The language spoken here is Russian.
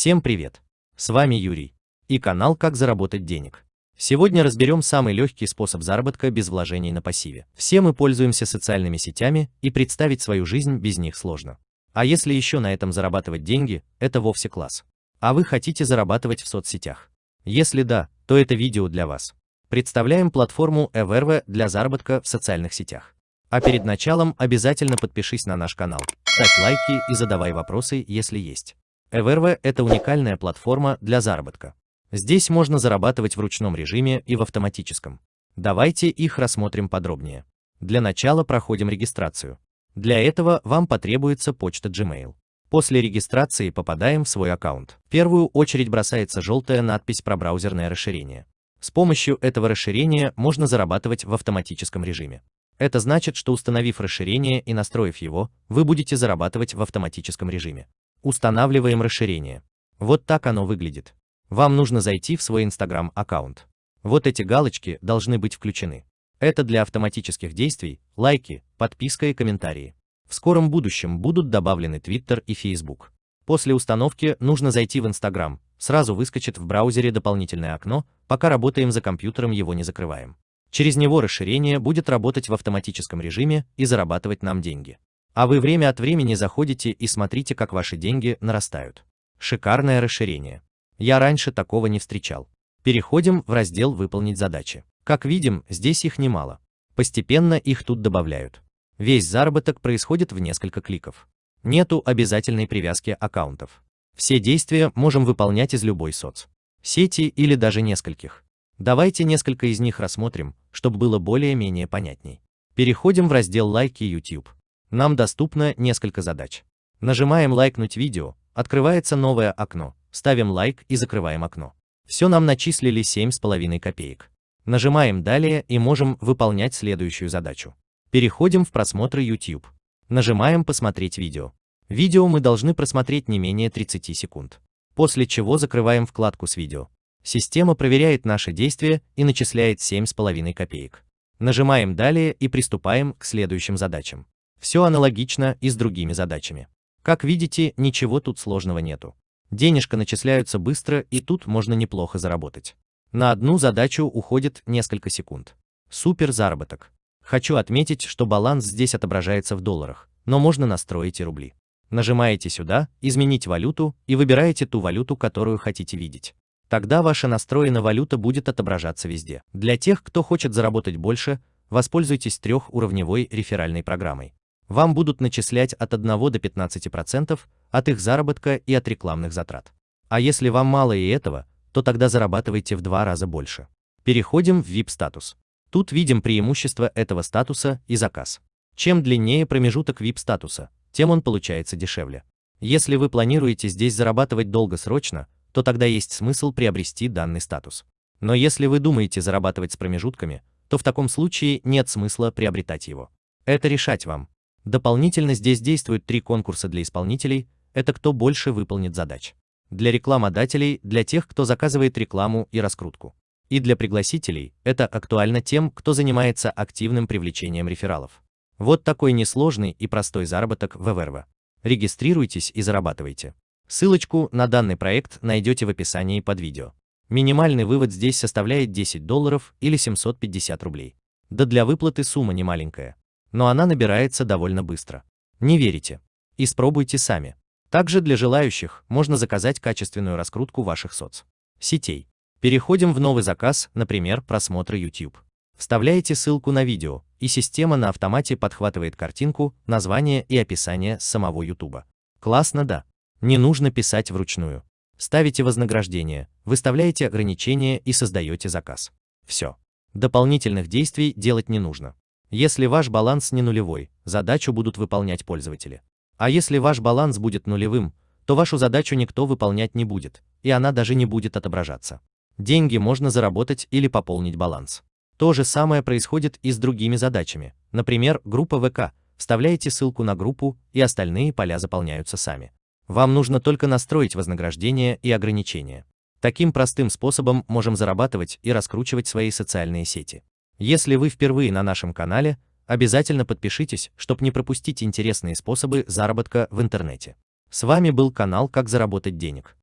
Всем привет! С вами Юрий и канал «Как заработать денег». Сегодня разберем самый легкий способ заработка без вложений на пассиве. Все мы пользуемся социальными сетями, и представить свою жизнь без них сложно. А если еще на этом зарабатывать деньги, это вовсе класс. А вы хотите зарабатывать в соцсетях? Если да, то это видео для вас. Представляем платформу Everve для заработка в социальных сетях. А перед началом обязательно подпишись на наш канал, ставь лайки и задавай вопросы, если есть. Everve – это уникальная платформа для заработка. Здесь можно зарабатывать в ручном режиме и в автоматическом. Давайте их рассмотрим подробнее. Для начала проходим регистрацию. Для этого вам потребуется почта Gmail. После регистрации попадаем в свой аккаунт. В первую очередь бросается желтая надпись про браузерное расширение. С помощью этого расширения можно зарабатывать в автоматическом режиме. Это значит, что установив расширение и настроив его, вы будете зарабатывать в автоматическом режиме. Устанавливаем расширение. Вот так оно выглядит. Вам нужно зайти в свой Instagram аккаунт. Вот эти галочки должны быть включены. Это для автоматических действий, лайки, подписка и комментарии. В скором будущем будут добавлены Twitter и Facebook. После установки нужно зайти в Instagram, сразу выскочит в браузере дополнительное окно, пока работаем за компьютером его не закрываем. Через него расширение будет работать в автоматическом режиме и зарабатывать нам деньги. А вы время от времени заходите и смотрите, как ваши деньги нарастают. Шикарное расширение. Я раньше такого не встречал. Переходим в раздел «Выполнить задачи». Как видим, здесь их немало. Постепенно их тут добавляют. Весь заработок происходит в несколько кликов. Нету обязательной привязки аккаунтов. Все действия можем выполнять из любой соц. Сети или даже нескольких. Давайте несколько из них рассмотрим, чтобы было более-менее понятней. Переходим в раздел «Лайки YouTube». Нам доступно несколько задач. Нажимаем «Лайкнуть видео», открывается новое окно, ставим лайк и закрываем окно. Все нам начислили 7,5 копеек. Нажимаем «Далее» и можем выполнять следующую задачу. Переходим в просмотры YouTube. Нажимаем «Посмотреть видео». Видео мы должны просмотреть не менее 30 секунд. После чего закрываем вкладку с видео. Система проверяет наши действия и начисляет 7,5 копеек. Нажимаем «Далее» и приступаем к следующим задачам. Все аналогично и с другими задачами. Как видите, ничего тут сложного нету. Денежка начисляются быстро и тут можно неплохо заработать. На одну задачу уходит несколько секунд. Супер заработок. Хочу отметить, что баланс здесь отображается в долларах, но можно настроить и рубли. Нажимаете сюда «Изменить валюту» и выбираете ту валюту, которую хотите видеть. Тогда ваша настроенная валюта будет отображаться везде. Для тех, кто хочет заработать больше, воспользуйтесь трехуровневой реферальной программой. Вам будут начислять от 1 до 15% от их заработка и от рекламных затрат. А если вам мало и этого, то тогда зарабатывайте в два раза больше. Переходим в VIP-статус. Тут видим преимущество этого статуса и заказ. Чем длиннее промежуток VIP-статуса, тем он получается дешевле. Если вы планируете здесь зарабатывать долгосрочно, то тогда есть смысл приобрести данный статус. Но если вы думаете зарабатывать с промежутками, то в таком случае нет смысла приобретать его. Это решать вам. Дополнительно здесь действуют три конкурса для исполнителей, это кто больше выполнит задач. Для рекламодателей, для тех, кто заказывает рекламу и раскрутку. И для пригласителей, это актуально тем, кто занимается активным привлечением рефералов. Вот такой несложный и простой заработок в Everva. Регистрируйтесь и зарабатывайте. Ссылочку на данный проект найдете в описании под видео. Минимальный вывод здесь составляет 10 долларов или 750 рублей. Да для выплаты сумма не маленькая. Но она набирается довольно быстро. Не верите? Испробуйте сами. Также для желающих можно заказать качественную раскрутку ваших соц. Сетей. Переходим в новый заказ, например, просмотр YouTube. Вставляете ссылку на видео, и система на автомате подхватывает картинку, название и описание самого YouTube. Классно, да? Не нужно писать вручную. Ставите вознаграждение, выставляете ограничения и создаете заказ. Все. Дополнительных действий делать не нужно. Если ваш баланс не нулевой, задачу будут выполнять пользователи. А если ваш баланс будет нулевым, то вашу задачу никто выполнять не будет, и она даже не будет отображаться. Деньги можно заработать или пополнить баланс. То же самое происходит и с другими задачами. Например, группа ВК. Вставляете ссылку на группу, и остальные поля заполняются сами. Вам нужно только настроить вознаграждение и ограничения. Таким простым способом можем зарабатывать и раскручивать свои социальные сети. Если вы впервые на нашем канале, обязательно подпишитесь, чтобы не пропустить интересные способы заработка в интернете. С вами был канал «Как заработать денег».